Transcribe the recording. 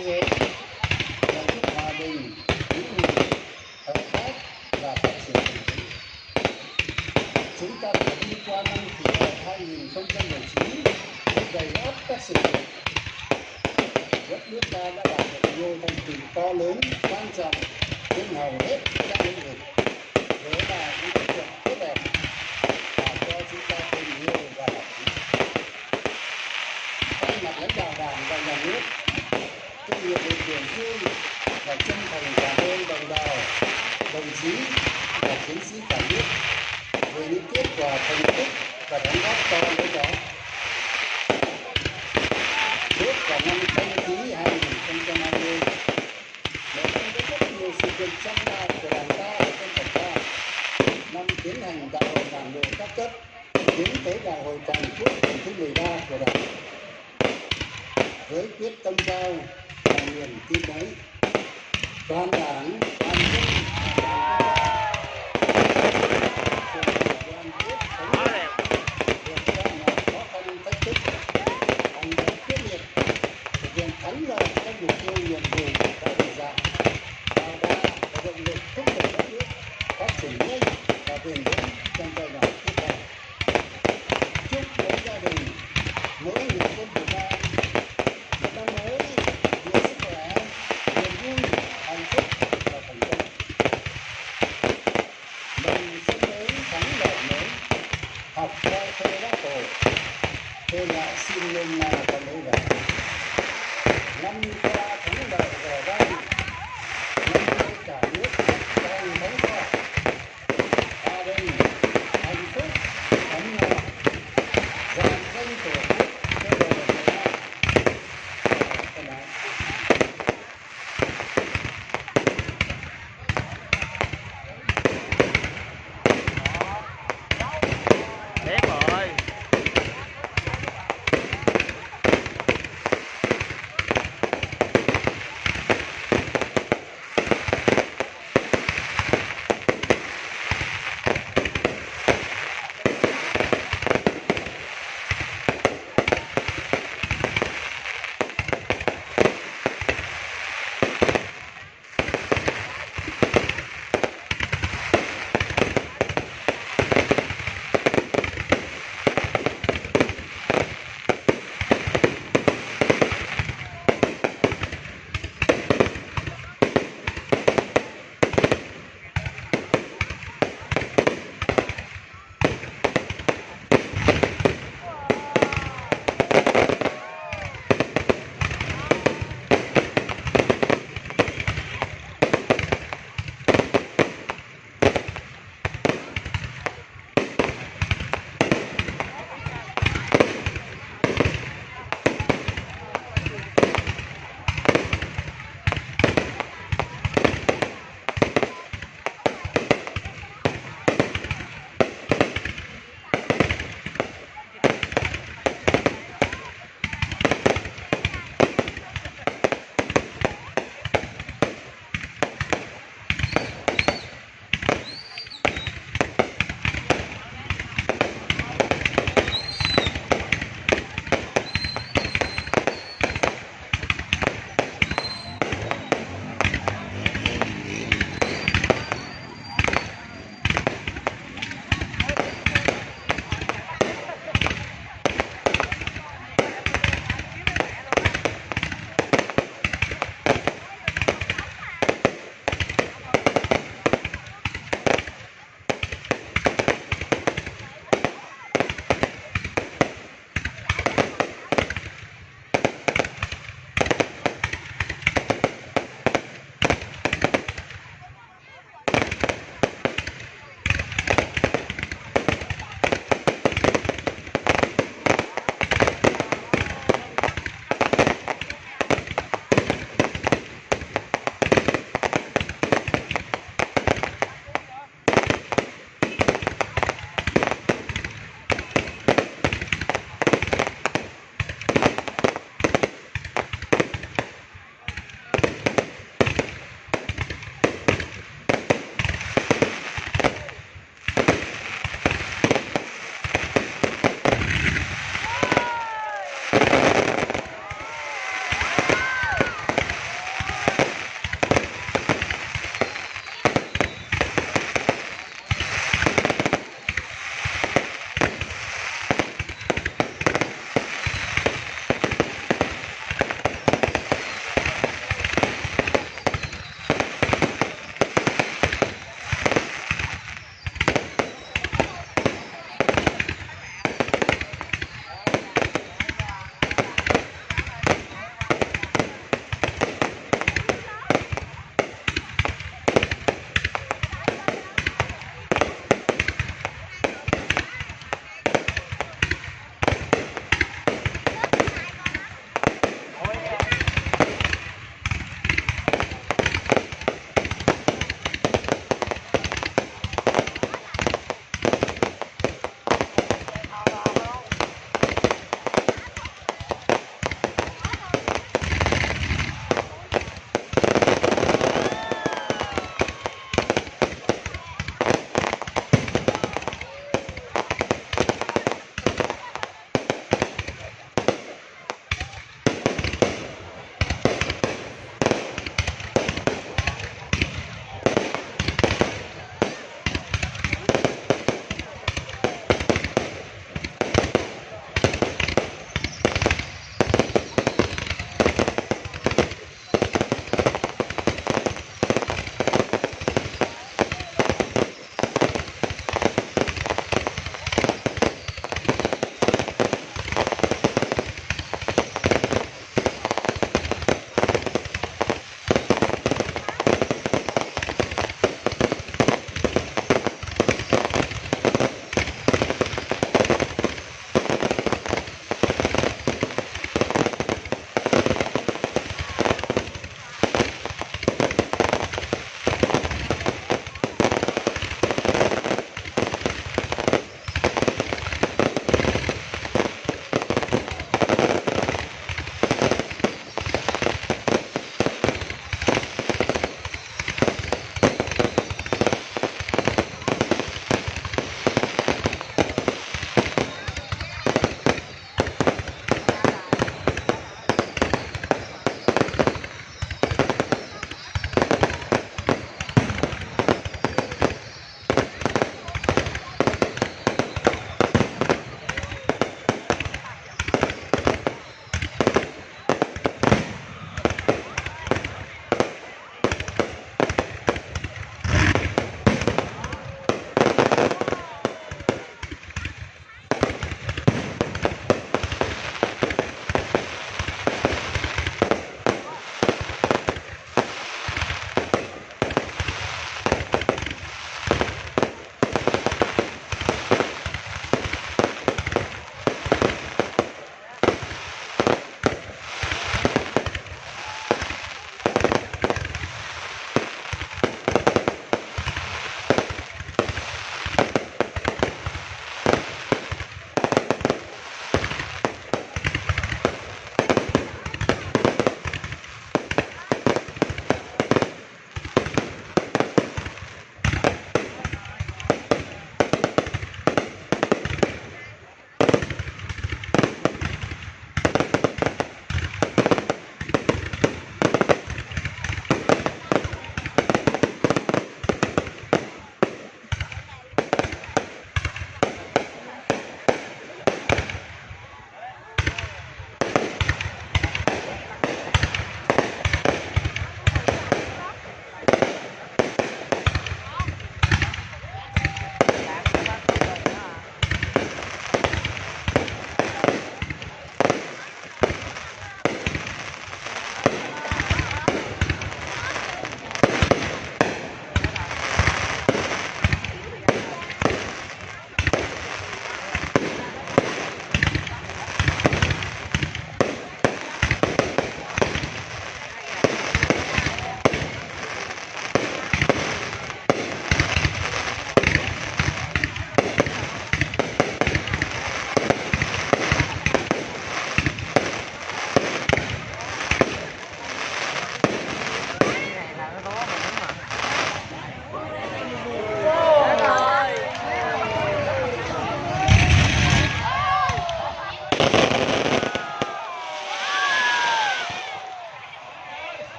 away. thương và chân thành cảm ơn đồng bào đồng chí và chiến sĩ cả nước về những kết quả thành tích và đóng góp to lớn đó bước vào năm canh tí 2020 nội dung có rất nhiều sự kiện trong đại của đảng ta và dân tộc ta năm tiến hành đại hội đảng bộ các cấp tiến tới đại hội toàn quốc lần thứ 13 của đảng với quyết tâm cao niềm tin ấy toàn đảng toàn dân.